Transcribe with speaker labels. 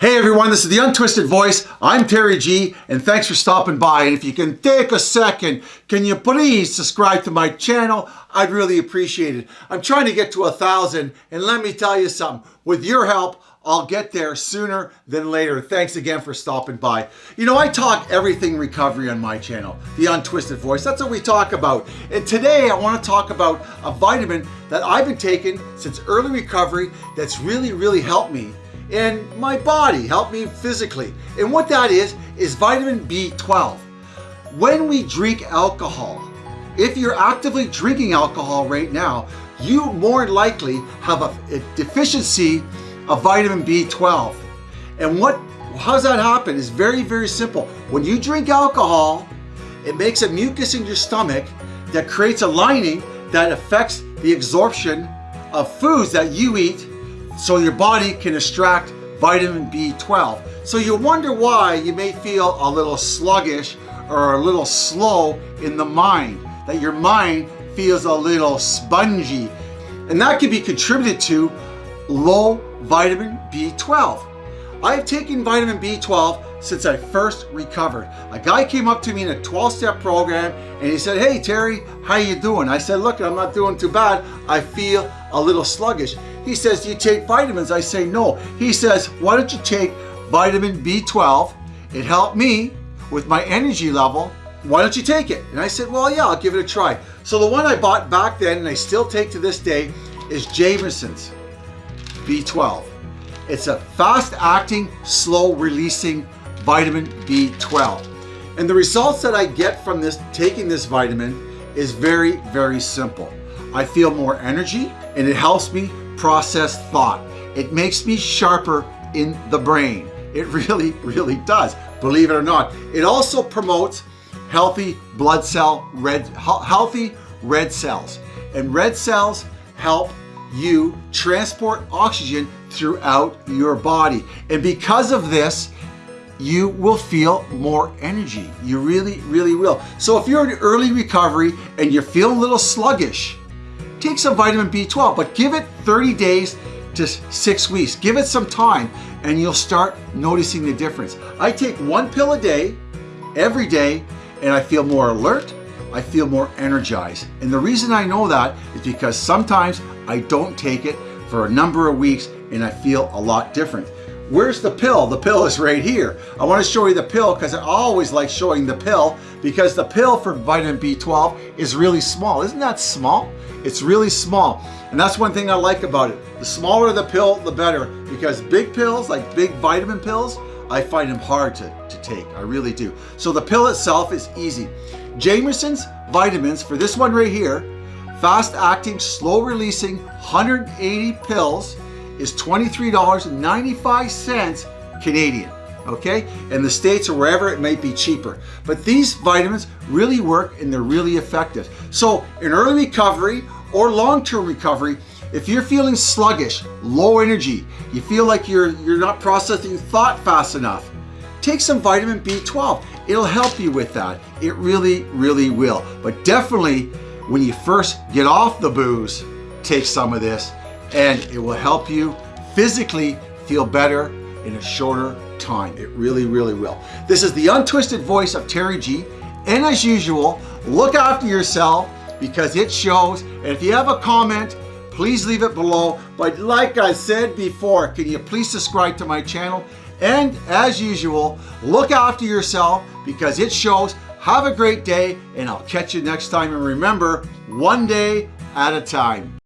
Speaker 1: Hey everyone, this is The Untwisted Voice. I'm Terry G, and thanks for stopping by. And if you can take a second, can you please subscribe to my channel? I'd really appreciate it. I'm trying to get to a thousand, and let me tell you something. With your help, I'll get there sooner than later. Thanks again for stopping by. You know, I talk everything recovery on my channel, The Untwisted Voice. That's what we talk about. And today I want to talk about a vitamin that I've been taking since early recovery that's really, really helped me in my body, help me physically. And what that is, is vitamin B12. When we drink alcohol, if you're actively drinking alcohol right now, you more likely have a, a deficiency of vitamin B12. And what, how does that happen? It's very, very simple. When you drink alcohol, it makes a mucus in your stomach that creates a lining that affects the absorption of foods that you eat so your body can extract vitamin B12. So you wonder why you may feel a little sluggish or a little slow in the mind, that your mind feels a little spongy. And that can be contributed to low vitamin B12. I've taken vitamin B12 since I first recovered. A guy came up to me in a 12-step program and he said, hey Terry, how are you doing? I said, look, I'm not doing too bad. I feel a little sluggish. He says, do you take vitamins? I say, no. He says, why don't you take vitamin B12? It helped me with my energy level. Why don't you take it? And I said, well, yeah, I'll give it a try. So the one I bought back then and I still take to this day is Jamieson's B12. It's a fast-acting, slow-releasing vitamin B12. And the results that I get from this taking this vitamin is very, very simple. I feel more energy and it helps me process thought. It makes me sharper in the brain. It really, really does, believe it or not. It also promotes healthy blood cell, red, healthy red cells. And red cells help you transport oxygen throughout your body. And because of this, you will feel more energy. You really, really will. So if you're in early recovery and you're feeling a little sluggish, take some vitamin B12, but give it 30 days to six weeks. Give it some time and you'll start noticing the difference. I take one pill a day, every day, and I feel more alert, I feel more energized. And the reason I know that is because sometimes I don't take it for a number of weeks and I feel a lot different. Where's the pill? The pill is right here. I want to show you the pill because I always like showing the pill because the pill for vitamin B12 is really small. Isn't that small? It's really small. And that's one thing I like about it. The smaller the pill, the better because big pills, like big vitamin pills, I find them hard to, to take. I really do. So the pill itself is easy. Jamieson's vitamins for this one right here, fast acting, slow releasing, 180 pills is $23.95 Canadian, okay? In the States or wherever it might be cheaper. But these vitamins really work and they're really effective. So in early recovery or long-term recovery, if you're feeling sluggish, low energy, you feel like you're, you're not processing thought fast enough, take some vitamin B12. It'll help you with that. It really, really will. But definitely when you first get off the booze, take some of this and it will help you physically feel better in a shorter time. It really, really will. This is the untwisted voice of Terry G. And as usual, look after yourself because it shows. And if you have a comment, please leave it below. But like I said before, can you please subscribe to my channel? And as usual, look after yourself because it shows. Have a great day and I'll catch you next time. And remember, one day at a time.